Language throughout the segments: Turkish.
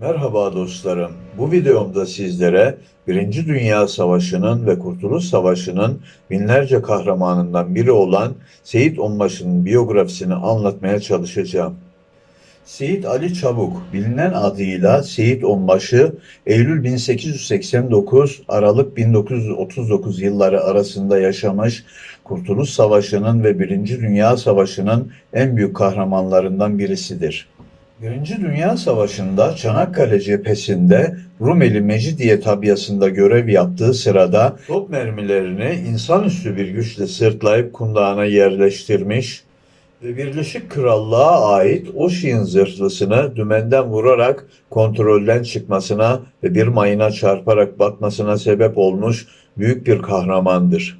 Merhaba dostlarım. Bu videomda sizlere Birinci Dünya Savaşı'nın ve Kurtuluş Savaşı'nın binlerce kahramanından biri olan Seyit Onbaşı'nın biyografisini anlatmaya çalışacağım. Seyit Ali Çabuk, bilinen adıyla Seyit Onbaşı, Eylül 1889, Aralık 1939 yılları arasında yaşamış, Kurtuluş Savaşı'nın ve Birinci Dünya Savaşı'nın en büyük kahramanlarından birisidir. Birinci Dünya Savaşı'nda Çanakkale cephesinde Rumeli Mecidiye tabyasında görev yaptığı sırada top mermilerini insanüstü bir güçle sırtlayıp kundağına yerleştirmiş ve Birleşik Krallığa ait Oşin zırhlısını dümenden vurarak kontrolden çıkmasına ve bir mayına çarparak batmasına sebep olmuş büyük bir kahramandır.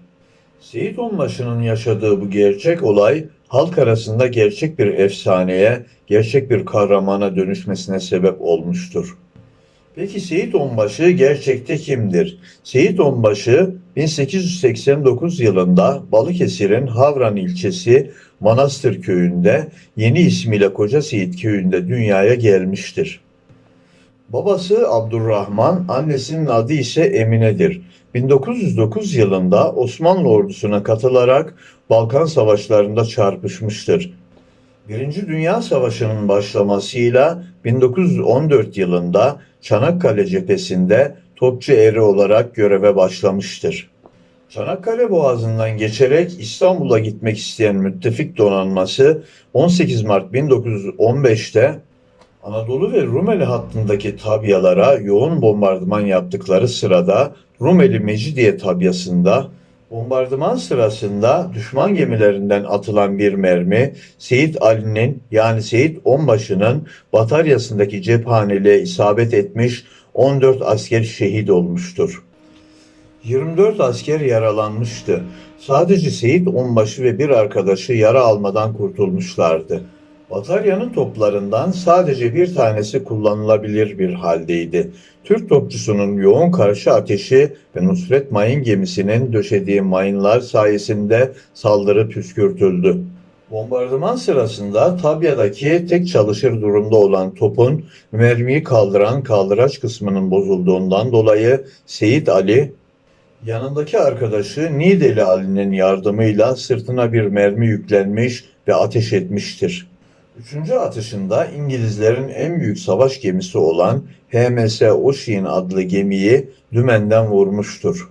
Seyit Onbaşı'nın yaşadığı bu gerçek olay halk arasında gerçek bir efsaneye, gerçek bir kahramana dönüşmesine sebep olmuştur. Peki Seyit Onbaşı gerçekte kimdir? Seyit Onbaşı 1889 yılında Balıkesir'in Havran ilçesi Manastır köyünde yeni ismiyle Koca Seyit köyünde dünyaya gelmiştir. Babası Abdurrahman, annesinin adı ise Emine'dir. 1909 yılında Osmanlı ordusuna katılarak Balkan Savaşlarında çarpışmıştır. Birinci Dünya Savaşı'nın başlamasıyla 1914 yılında Çanakkale cephesinde topçu eri olarak göreve başlamıştır. Çanakkale Boğazı'ndan geçerek İstanbul'a gitmek isteyen müttefik donanması 18 Mart 1915'te Anadolu ve Rumeli hattındaki tabyalara yoğun bombardıman yaptıkları sırada Rumeli Mecidiye tabyasında bombardıman sırasında düşman gemilerinden atılan bir mermi Seyit Ali'nin yani Seyit Onbaşı'nın bataryasındaki cephaneliğe isabet etmiş 14 asker şehit olmuştur. 24 asker yaralanmıştı. Sadece Seyit Onbaşı ve bir arkadaşı yara almadan kurtulmuşlardı. Bataryanın toplarından sadece bir tanesi kullanılabilir bir haldeydi. Türk topçusunun yoğun karşı ateşi ve Nusret Mayın gemisinin döşediği mayınlar sayesinde saldırı püskürtüldü. Bombardıman sırasında tabyadaki tek çalışır durumda olan topun mermiyi kaldıran kaldıraç kısmının bozulduğundan dolayı Seyit Ali yanındaki arkadaşı Nideli Ali'nin yardımıyla sırtına bir mermi yüklenmiş ve ateş etmiştir. Üçüncü atışında İngilizlerin en büyük savaş gemisi olan HMS Ocean adlı gemiyi dümenden vurmuştur.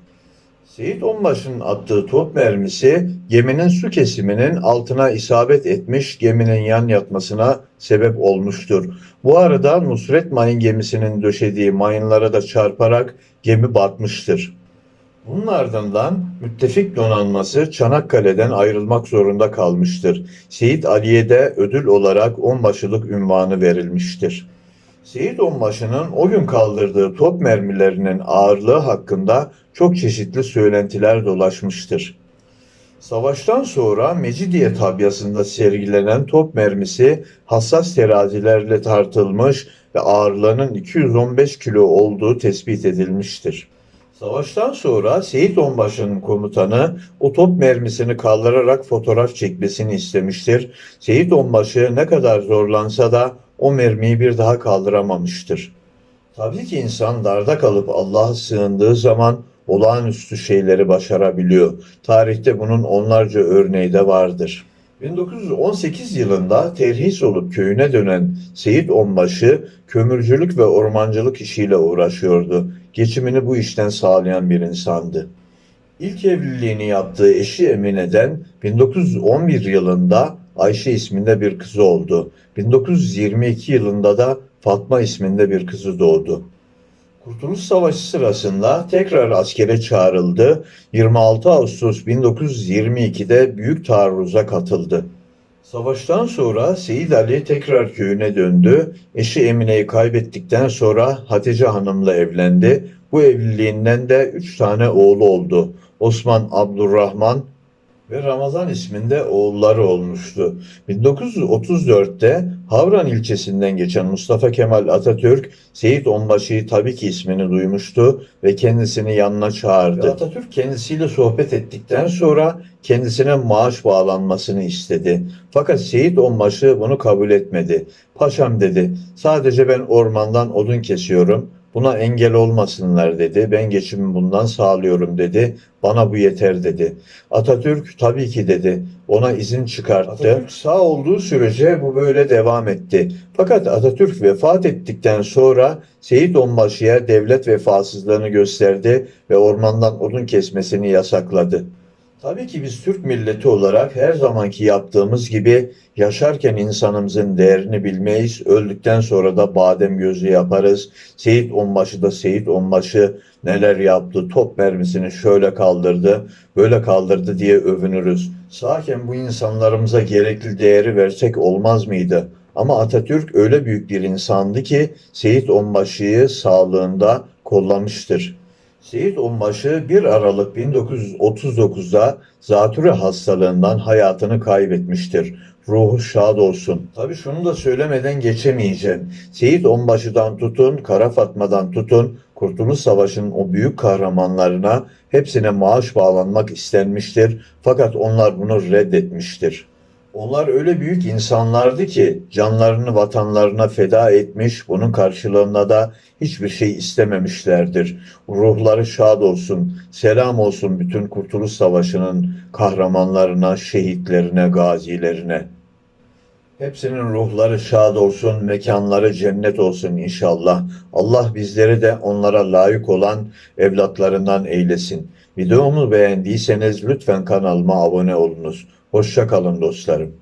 Seyit Onbaşı'nın attığı top mermisi geminin su kesiminin altına isabet etmiş geminin yan yatmasına sebep olmuştur. Bu arada Nusret Mayın gemisinin döşediği mayınlara da çarparak gemi batmıştır. Bunun ardından müttefik donanması Çanakkale'den ayrılmak zorunda kalmıştır. Seyit Ali'ye de ödül olarak onbaşılık ünvanı verilmiştir. Seyit Onbaşı'nın o gün kaldırdığı top mermilerinin ağırlığı hakkında çok çeşitli söylentiler dolaşmıştır. Savaştan sonra Mecidiye tabyasında sergilenen top mermisi hassas terazilerle tartılmış ve ağırlığının 215 kilo olduğu tespit edilmiştir. Savaştan sonra Seyit Onbaşı'nın komutanı o top mermisini kaldırarak fotoğraf çekmesini istemiştir. Seyit Onbaşı ne kadar zorlansa da o mermiyi bir daha kaldıramamıştır. Tabii ki insan darda kalıp Allah'a sığındığı zaman olağanüstü şeyleri başarabiliyor. Tarihte bunun onlarca örneği de vardır. 1918 yılında terhis olup köyüne dönen Seyit Onbaşı kömürcülük ve ormancılık işiyle uğraşıyordu. Geçimini bu işten sağlayan bir insandı. İlk evliliğini yaptığı eşi Emine'den 1911 yılında Ayşe isminde bir kızı oldu. 1922 yılında da Fatma isminde bir kızı doğdu. Kurtuluş Savaşı sırasında tekrar askere çağrıldı. 26 Ağustos 1922'de büyük taarruza katıldı. Savaştan sonra Seyit Ali tekrar köyüne döndü. Eşi Emine'yi kaybettikten sonra Hatice Hanım'la evlendi. Bu evliliğinden de üç tane oğlu oldu. Osman Abdurrahman, ve Ramazan isminde oğulları olmuştu. 1934'te Havran ilçesinden geçen Mustafa Kemal Atatürk, Seyit Onbaşı'yı tabii ki ismini duymuştu ve kendisini yanına çağırdı. Ve Atatürk kendisiyle sohbet ettikten sonra kendisine maaş bağlanmasını istedi. Fakat Seyit Onbaşı bunu kabul etmedi. Paşam dedi, sadece ben ormandan odun kesiyorum. Buna engel olmasınlar dedi. Ben geçimimi bundan sağlıyorum dedi. Bana bu yeter dedi. Atatürk tabii ki dedi. Ona izin çıkarttı. Atatürk sağ olduğu sürece bu böyle devam etti. Fakat Atatürk vefat ettikten sonra Seyit Onbaşı'ya devlet vefasızlığını gösterdi ve ormandan odun kesmesini yasakladı. Tabii ki biz Türk milleti olarak her zamanki yaptığımız gibi yaşarken insanımızın değerini bilmeyiz. Öldükten sonra da badem gözü yaparız. Seyit Onbaşı da Seyit Onbaşı neler yaptı, top mermisini şöyle kaldırdı, böyle kaldırdı diye övünürüz. Sağken bu insanlarımıza gerekli değeri versek olmaz mıydı? Ama Atatürk öyle büyük bir insandı ki Seyit Onbaşı'yı sağlığında kollamıştır. Seyit Onbaşı 1 Aralık 1939'da zatürre hastalığından hayatını kaybetmiştir. Ruhu şad olsun. Tabi şunu da söylemeden geçemeyeceğim. Seyit Onbaşı'dan tutun, Kara Fatma'dan tutun, Kurtuluş Savaşı'nın o büyük kahramanlarına hepsine maaş bağlanmak istenmiştir. Fakat onlar bunu reddetmiştir. Onlar öyle büyük insanlardı ki canlarını vatanlarına feda etmiş, bunun karşılığında da hiçbir şey istememişlerdir. Ruhları şad olsun, selam olsun bütün Kurtuluş Savaşı'nın kahramanlarına, şehitlerine, gazilerine. Hepsinin ruhları şad olsun, mekanları cennet olsun inşallah. Allah bizleri de onlara layık olan evlatlarından eylesin. Videomu beğendiyseniz lütfen kanalıma abone olunuz. Hoşça kalın dostlarım.